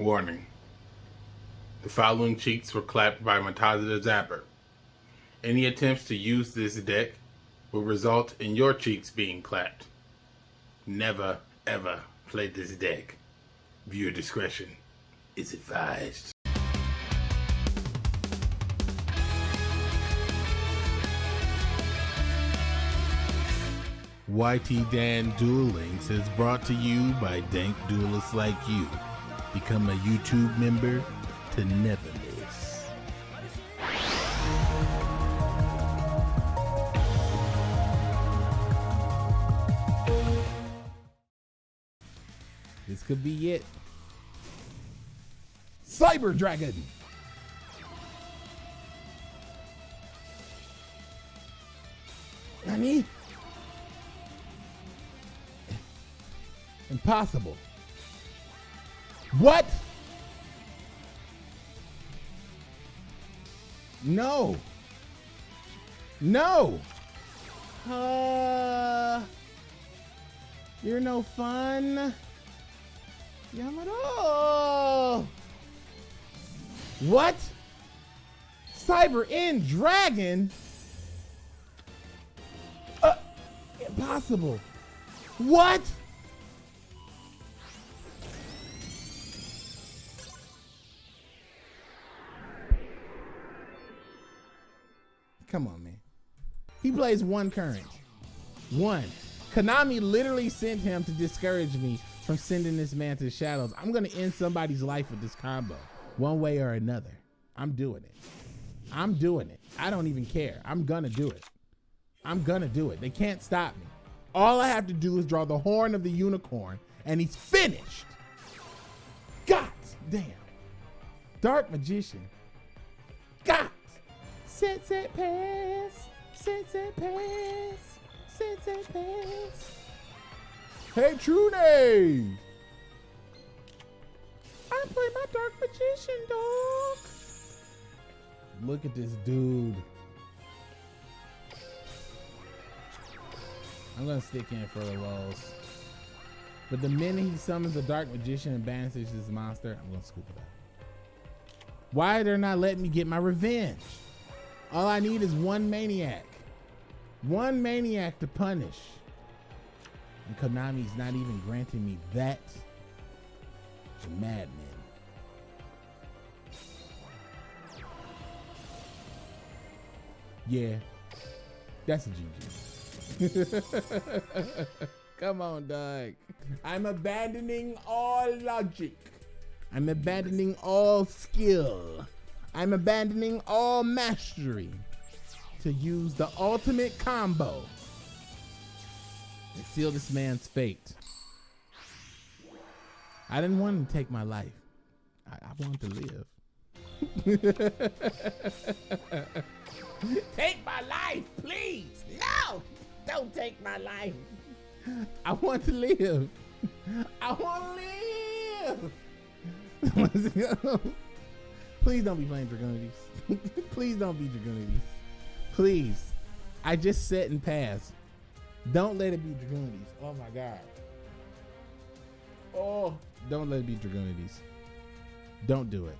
Warning. The following cheats were clapped by Mataza the Zapper. Any attempts to use this deck will result in your cheeks being clapped. Never, ever play this deck. Viewer discretion is advised. YT Dan Duel Links is brought to you by dank duelists like you. Become a YouTube member to never miss. This could be it. Cyber Dragon. Nani? Impossible. What? No. No. Uh, you're no fun. Yamato. What? Cyber End Dragon? Uh, impossible. What? Come on, man. He plays one current. One. Konami literally sent him to discourage me from sending this man to the shadows. I'm gonna end somebody's life with this combo, one way or another. I'm doing it. I'm doing it. I don't even care. I'm gonna do it. I'm gonna do it. They can't stop me. All I have to do is draw the horn of the unicorn, and he's finished. God damn. Dark Magician. God. Set, set, pass. Set, set, pass. Set, set, pass. Hey, True Name. I play my Dark Magician, dog. Look at this dude. I'm gonna stick in for the rolls. But the minute he summons a Dark Magician and banishes this monster, I'm gonna scoop it up. Why they're not letting me get my revenge? All I need is one maniac. One maniac to punish. And Konami's not even granting me that. It's a madman. Yeah. That's a GG. Come on, dog. I'm abandoning all logic. I'm abandoning all skill. I'm abandoning all mastery to use the ultimate combo and seal this man's fate. I didn't want him to take my life. I, I want to live. take my life, please. No, don't take my life. I want to live. I want to live. Please don't be playing Dragonides. Please don't be Dragonides. Please. I just set and pass. Don't let it be Dragonides. Oh my god. Oh, don't let it be Dragonides. Don't do it.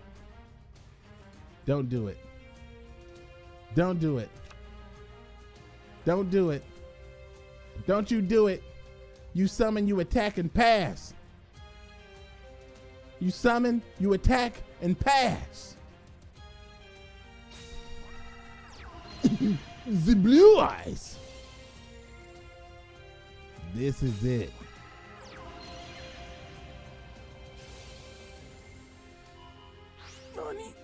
Don't do it. Don't do it. Don't do it. Don't you do it. You summon, you attack and pass. You summon, you attack and pass. the blue eyes. This is it. Nani?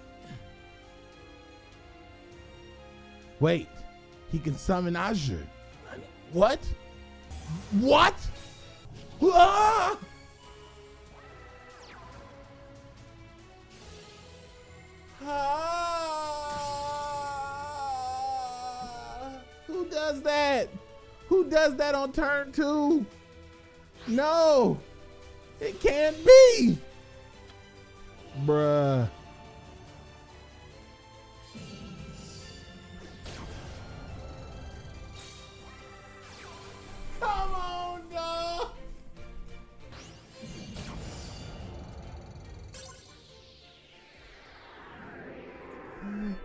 Wait, he can summon Azure. What? What? Ah! Ah! Who does that? Who does that on turn two? No, it can't be. Bruh. Come on, dog.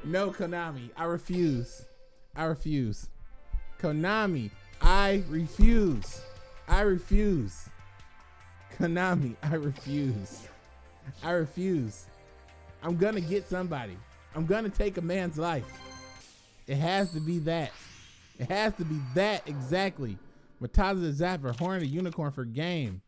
No, Konami, I refuse. I refuse. Konami, I refuse. I refuse. Konami, I refuse. I refuse. I'm gonna get somebody. I'm gonna take a man's life. It has to be that. It has to be that exactly. Mataza the Zapper, Horn the Unicorn for game.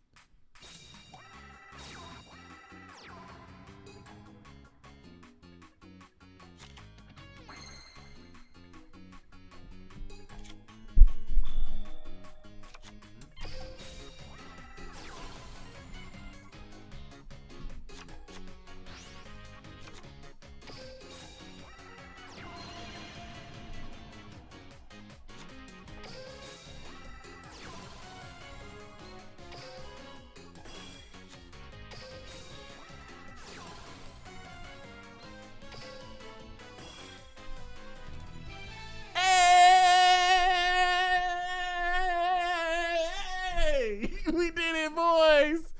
We did it, boys!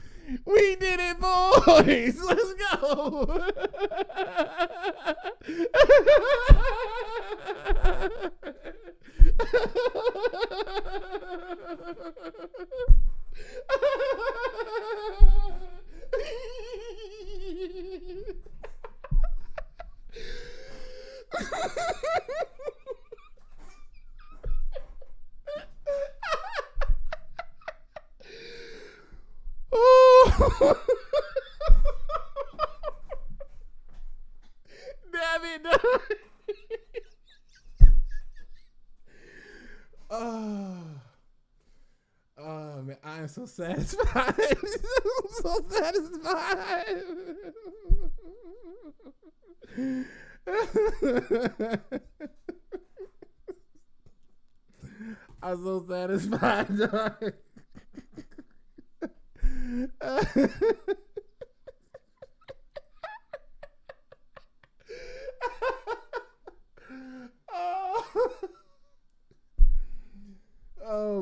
We did it, boys! Let's go! Damn it, dog. oh. Ah. Oh ah, man, I am so satisfied. I'm so satisfied. I'm so satisfied. oh.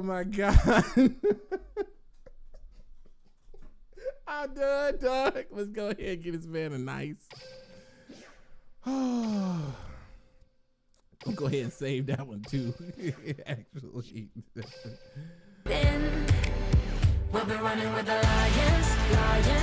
my god. I'm done, dog. Let's go ahead and get this man a nice. Oh. Go ahead and save that one too. Actually. We'll be running with the lions, lions.